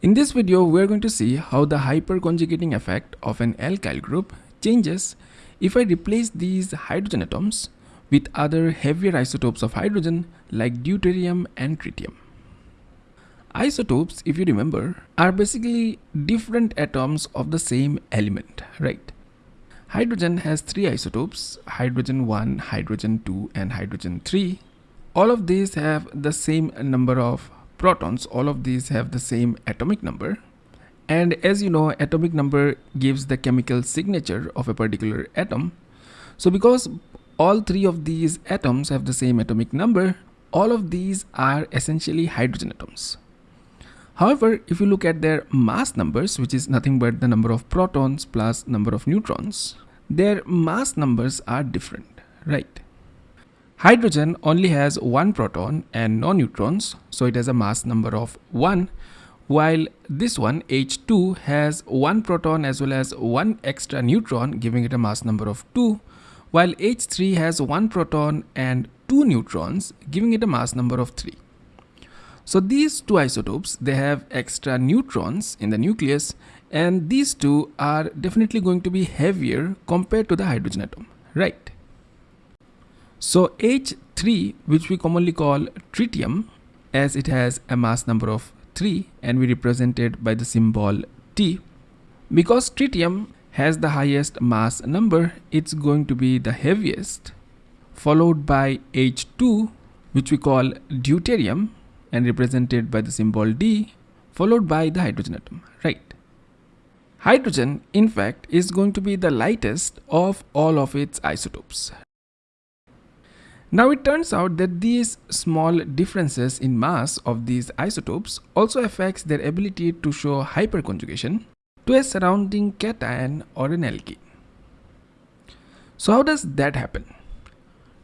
In this video, we are going to see how the hyperconjugating effect of an alkyl group changes if I replace these hydrogen atoms with other heavier isotopes of hydrogen like deuterium and tritium. Isotopes, if you remember, are basically different atoms of the same element, right? Hydrogen has three isotopes, hydrogen 1, hydrogen 2 and hydrogen 3. All of these have the same number of protons all of these have the same atomic number. And as you know atomic number gives the chemical signature of a particular atom. So because all three of these atoms have the same atomic number all of these are essentially hydrogen atoms. However if you look at their mass numbers which is nothing but the number of protons plus number of neutrons their mass numbers are different right Hydrogen only has one proton and no neutrons, so it has a mass number of 1, while this one H2 has one proton as well as one extra neutron giving it a mass number of 2, while H3 has one proton and two neutrons giving it a mass number of 3. So these two isotopes, they have extra neutrons in the nucleus and these two are definitely going to be heavier compared to the hydrogen atom, right? So H3 which we commonly call tritium as it has a mass number of 3 and we represent it by the symbol T. Because tritium has the highest mass number it's going to be the heaviest followed by H2 which we call deuterium and represented by the symbol D followed by the hydrogen atom right. Hydrogen in fact is going to be the lightest of all of its isotopes now it turns out that these small differences in mass of these isotopes also affects their ability to show hyperconjugation to a surrounding cation or an alkene. So how does that happen?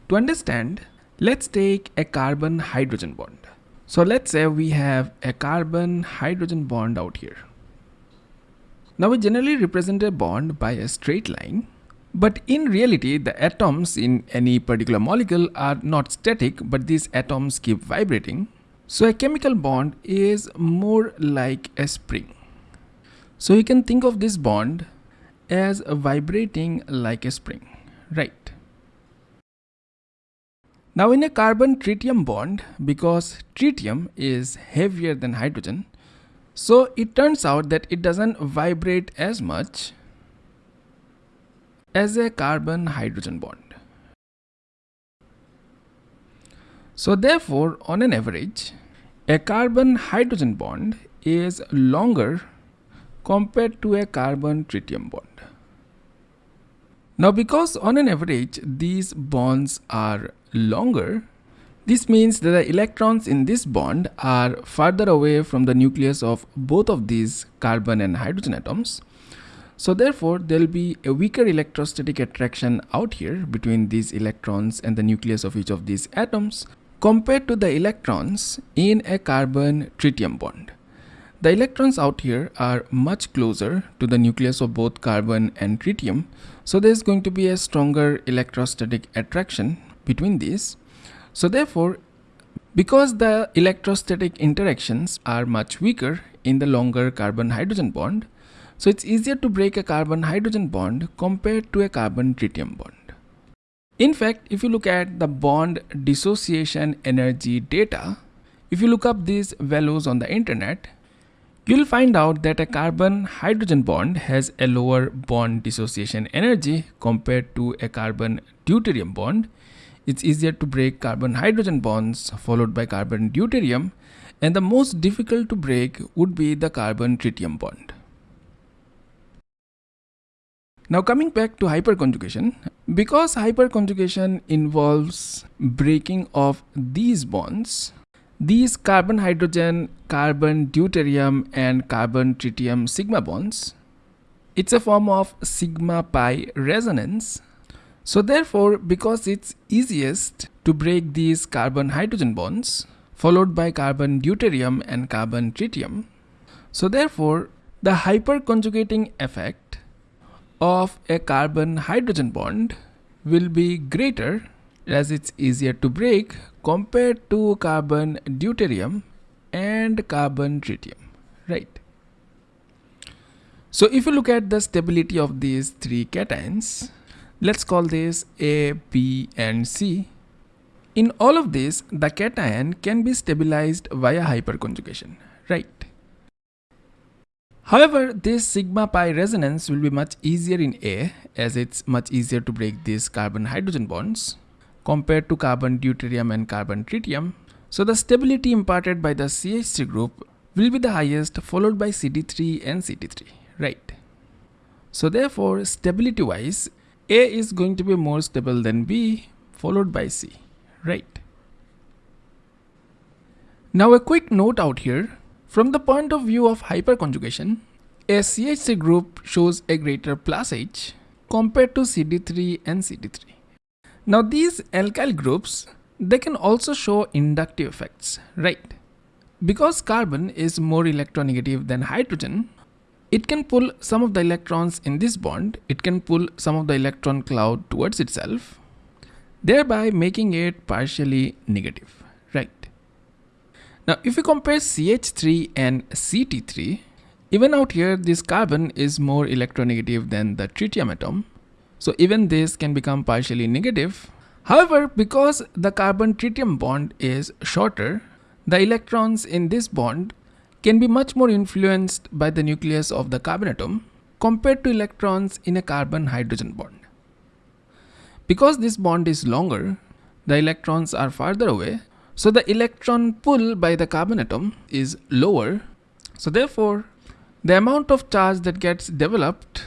To understand, let's take a carbon hydrogen bond. So let's say we have a carbon hydrogen bond out here. Now we generally represent a bond by a straight line but in reality, the atoms in any particular molecule are not static, but these atoms keep vibrating. So a chemical bond is more like a spring. So you can think of this bond as vibrating like a spring, right? Now in a carbon tritium bond, because tritium is heavier than hydrogen, so it turns out that it doesn't vibrate as much as a carbon hydrogen bond. So therefore on an average a carbon hydrogen bond is longer compared to a carbon tritium bond. Now because on an average these bonds are longer this means that the electrons in this bond are farther away from the nucleus of both of these carbon and hydrogen atoms so therefore, there will be a weaker electrostatic attraction out here between these electrons and the nucleus of each of these atoms compared to the electrons in a carbon tritium bond. The electrons out here are much closer to the nucleus of both carbon and tritium. So there is going to be a stronger electrostatic attraction between these. So therefore, because the electrostatic interactions are much weaker in the longer carbon hydrogen bond, so it's easier to break a carbon hydrogen bond compared to a carbon tritium bond. In fact, if you look at the bond dissociation energy data, if you look up these values on the internet, you'll find out that a carbon hydrogen bond has a lower bond dissociation energy compared to a carbon deuterium bond. It's easier to break carbon hydrogen bonds followed by carbon deuterium and the most difficult to break would be the carbon tritium bond. Now coming back to hyperconjugation, because hyperconjugation involves breaking of these bonds, these carbon hydrogen, carbon deuterium and carbon tritium sigma bonds, it's a form of sigma pi resonance. So therefore, because it's easiest to break these carbon hydrogen bonds, followed by carbon deuterium and carbon tritium, so therefore the hyperconjugating effect of a carbon hydrogen bond will be greater as it's easier to break compared to carbon deuterium and carbon tritium right So if you look at the stability of these three cations, let's call this A, B and C. In all of this, the cation can be stabilized via hyperconjugation, right? However, this sigma pi resonance will be much easier in A as it's much easier to break these carbon hydrogen bonds compared to carbon deuterium and carbon tritium. So the stability imparted by the CH3 group will be the highest followed by CD3 and CT3, right? So therefore, stability wise, A is going to be more stable than B followed by C, right? Now a quick note out here, from the point of view of hyperconjugation, a CH3 group shows a greater plus H compared to CD3 and CT3. Now these alkyl groups, they can also show inductive effects, right? Because carbon is more electronegative than hydrogen, it can pull some of the electrons in this bond, it can pull some of the electron cloud towards itself, thereby making it partially negative? Now if we compare CH3 and CT3, even out here this carbon is more electronegative than the tritium atom. So even this can become partially negative. However, because the carbon tritium bond is shorter, the electrons in this bond can be much more influenced by the nucleus of the carbon atom compared to electrons in a carbon hydrogen bond. Because this bond is longer, the electrons are farther away, so the electron pull by the carbon atom is lower. So therefore, the amount of charge that gets developed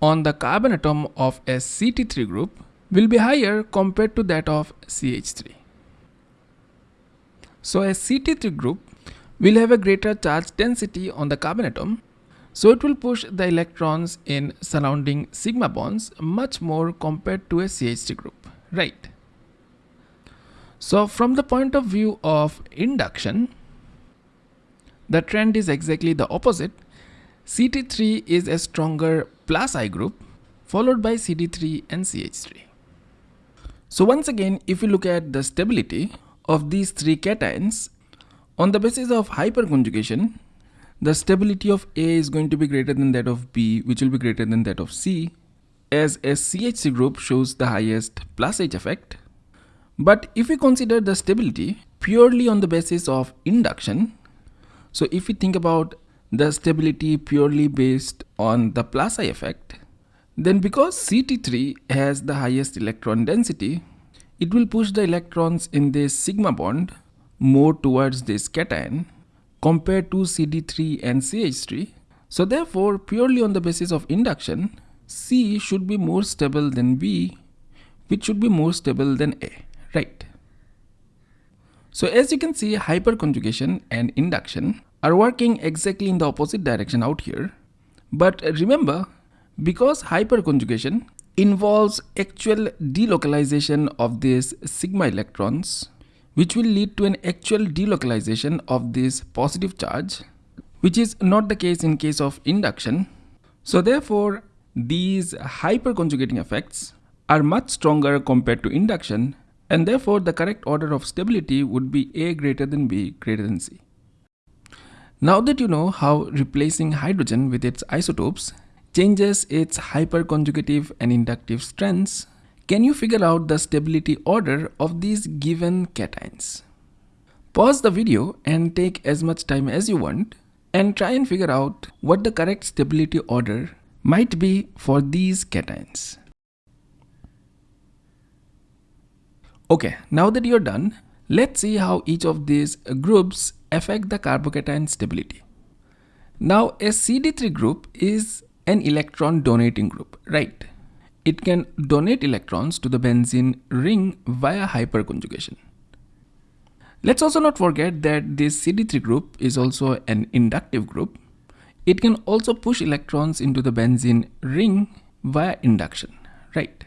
on the carbon atom of a CT3 group will be higher compared to that of CH3. So a CT3 group will have a greater charge density on the carbon atom so it will push the electrons in surrounding sigma bonds much more compared to a CH3 group, right? So from the point of view of induction, the trend is exactly the opposite. CT3 is a stronger plus I group followed by CD3 and CH3. So once again, if you look at the stability of these three cations, on the basis of hyperconjugation, the stability of A is going to be greater than that of B, which will be greater than that of C, as a CH3 group shows the highest plus H effect but if we consider the stability purely on the basis of induction, so if we think about the stability purely based on the plus I effect, then because CT3 has the highest electron density, it will push the electrons in this sigma bond more towards this cation compared to CD3 and CH3. So therefore, purely on the basis of induction, C should be more stable than B, which should be more stable than A right? So as you can see, hyperconjugation and induction are working exactly in the opposite direction out here. But remember, because hyperconjugation involves actual delocalization of these sigma electrons, which will lead to an actual delocalization of this positive charge, which is not the case in case of induction. So therefore, these hyperconjugating effects are much stronger compared to induction and therefore the correct order of stability would be A greater than B greater than C. Now that you know how replacing hydrogen with its isotopes changes its hyperconjugative and inductive strengths, can you figure out the stability order of these given cations? Pause the video and take as much time as you want and try and figure out what the correct stability order might be for these cations. Okay, now that you're done, let's see how each of these groups affect the carbocation stability. Now a CD3 group is an electron donating group, right? It can donate electrons to the benzene ring via hyperconjugation. Let's also not forget that this CD3 group is also an inductive group. It can also push electrons into the benzene ring via induction, right?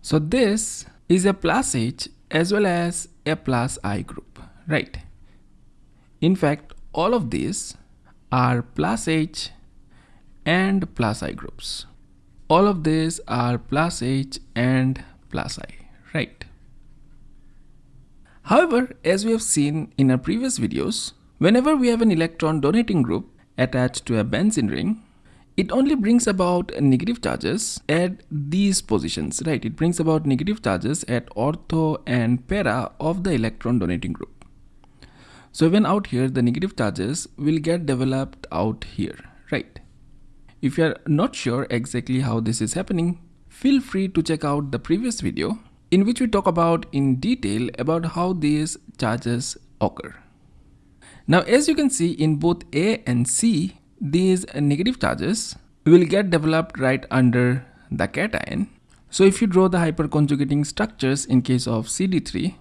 So this is a plus H as well as a plus I group, right? In fact, all of these are plus H and plus I groups. All of these are plus H and plus I, right? However, as we have seen in our previous videos, whenever we have an electron donating group attached to a benzene ring, it only brings about negative charges at these positions, right? It brings about negative charges at ortho and para of the electron donating group. So even out here, the negative charges will get developed out here, right? If you are not sure exactly how this is happening, feel free to check out the previous video in which we talk about in detail about how these charges occur. Now as you can see in both A and C, these negative charges will get developed right under the cation. So if you draw the hyperconjugating structures in case of CD3,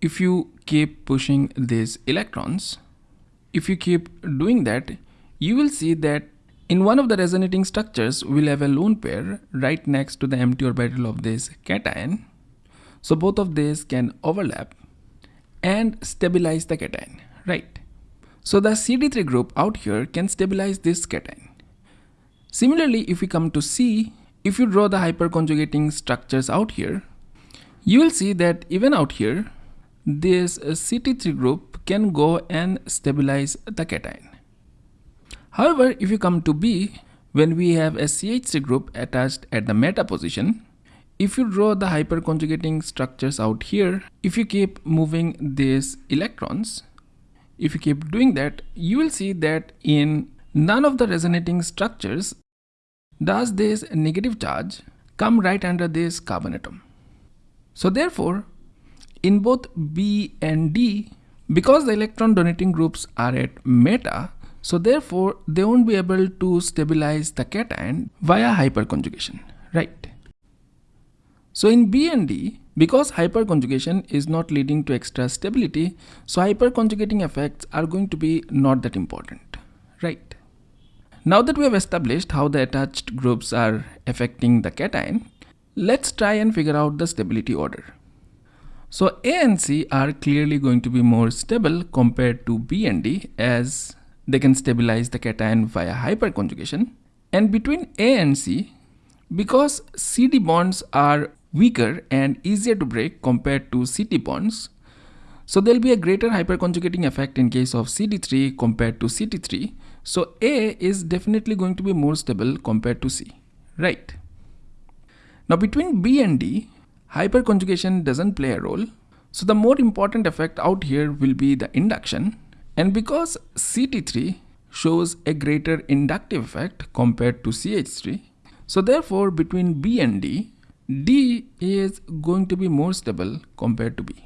if you keep pushing these electrons, if you keep doing that, you will see that in one of the resonating structures, we'll have a lone pair right next to the empty orbital of this cation. So both of these can overlap and stabilize the cation, right? So the CD3 group out here can stabilize this cation. Similarly, if we come to C, if you draw the hyperconjugating structures out here, you will see that even out here, this CT3 group can go and stabilize the cation. However, if you come to B, when we have a CH3 group attached at the meta position, if you draw the hyperconjugating structures out here, if you keep moving these electrons, if you keep doing that, you will see that in none of the resonating structures does this negative charge come right under this carbon atom. So therefore, in both B and D, because the electron donating groups are at meta, so therefore they won't be able to stabilize the cation via hyperconjugation, right? So in B and D, because hyperconjugation is not leading to extra stability, so hyperconjugating effects are going to be not that important, right? Now that we have established how the attached groups are affecting the cation, let's try and figure out the stability order. So A and C are clearly going to be more stable compared to B and D as they can stabilize the cation via hyperconjugation. And between A and C, because CD bonds are weaker and easier to break compared to CT bonds. So there'll be a greater hyperconjugating effect in case of CD3 compared to CT3. So A is definitely going to be more stable compared to C, right? Now between B and D, hyperconjugation doesn't play a role. So the more important effect out here will be the induction. And because CT3 shows a greater inductive effect compared to CH3, so therefore between B and D, D is going to be more stable compared to B.